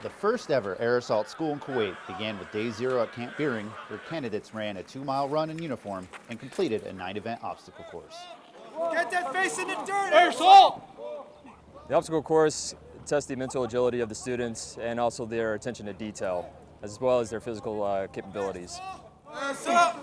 The first ever Air Assault School in Kuwait began with day zero at Camp Buehring, where candidates ran a two mile run in uniform and completed a nine event obstacle course. Get that face in the dirt, Air Assault! The obstacle course tests the mental agility of the students and also their attention to detail, as well as their physical uh, capabilities. Air Assault!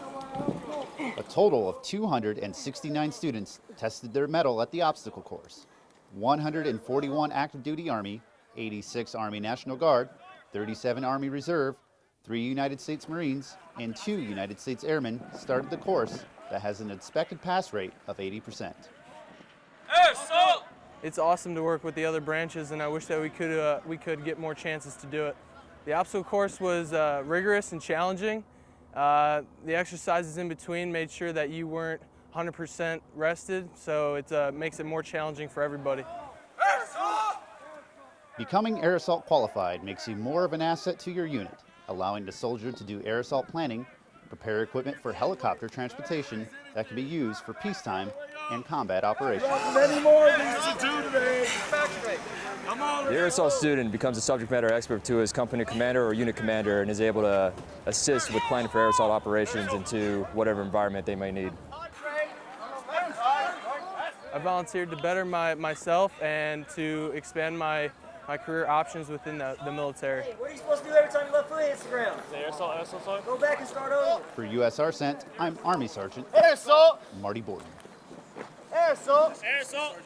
A total of 269 students tested their mettle at the obstacle course. 141 active duty Army, 86 Army National Guard, 37 Army Reserve, 3 United States Marines, and 2 United States Airmen started the course that has an expected pass rate of 80%. Assault! It's awesome to work with the other branches, and I wish that we could uh, we could get more chances to do it. The obstacle course was uh, rigorous and challenging. Uh, the exercises in between made sure that you weren't 100% rested, so it uh, makes it more challenging for everybody. Air Assault! Becoming air assault qualified makes you more of an asset to your unit, allowing the soldier to do air assault planning, prepare equipment for helicopter transportation that can be used for peacetime and combat operations. Many more of these to do today. Come on, The air assault student becomes a subject matter expert to his company commander or unit commander and is able to assist with planning for air assault operations into whatever environment they may need. I volunteered to better my, myself and to expand my, my career options within the, the military. Hey, what are you supposed to do every time you left foot hits the ground? Air Assault, Air Assault. Go back and start over. For USARCENT, I'm Army Sergeant Air Assault! Marty Borden. Air assault. Air Assault!